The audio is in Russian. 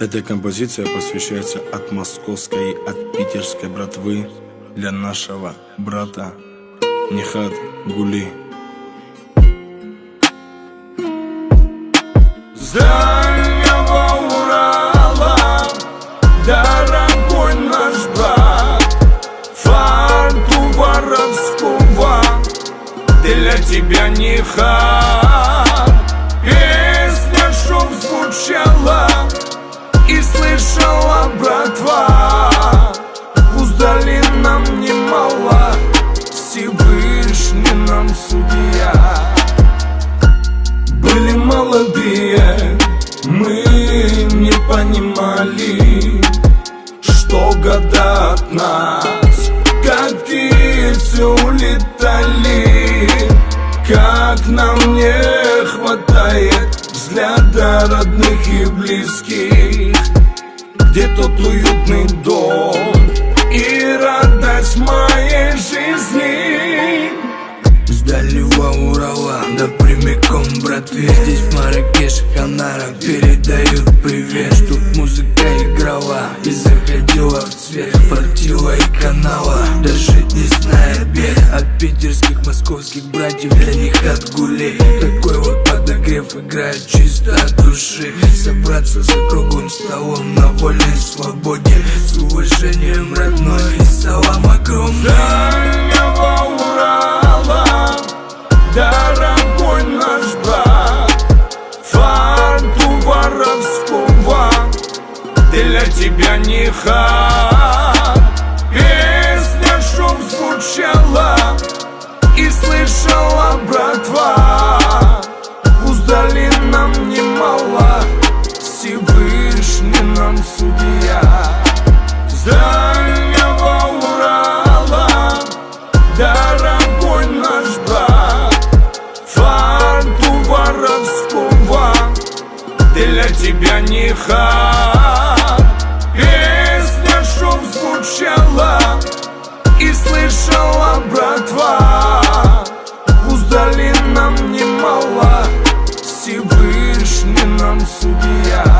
Эта композиция посвящается от московской от питерской братвы для нашего брата Нихат Гули. С дальнего дорогой наш брат, фарту воровского для тебя Нихат. Песня шум звучала и слышала братва. Уздали нам немало Всевышний нам судья. Были молодые, мы не понимали Что года от нас, как птицы улетали Как нам не хватает взгляда родных и близких Где тот уютный дом и радость моей жизни. С дальнего Урала, да прямиком, братве. Здесь в Маракеш, Ханара передают привет Тут музыка играла и заходила в цвет. Фартила и канала, даже не зная бед. От питерских, московских братьев для них отгулей. Такой вот подогрев играет чисто от души. Собраться за круглым столом на вольной свободе. С уважением родной и салам огромный. Дальнего Урала, дорогой наш брат Фарту воровского для тебя не хат. Песня шум звучала и слышала нам судья С дальнего Урала. Дорогой наш брат Фарту воровского Для тебя не хат. Песня шум звучала и слышала братва. Уздали нам немало Всевышний нам судья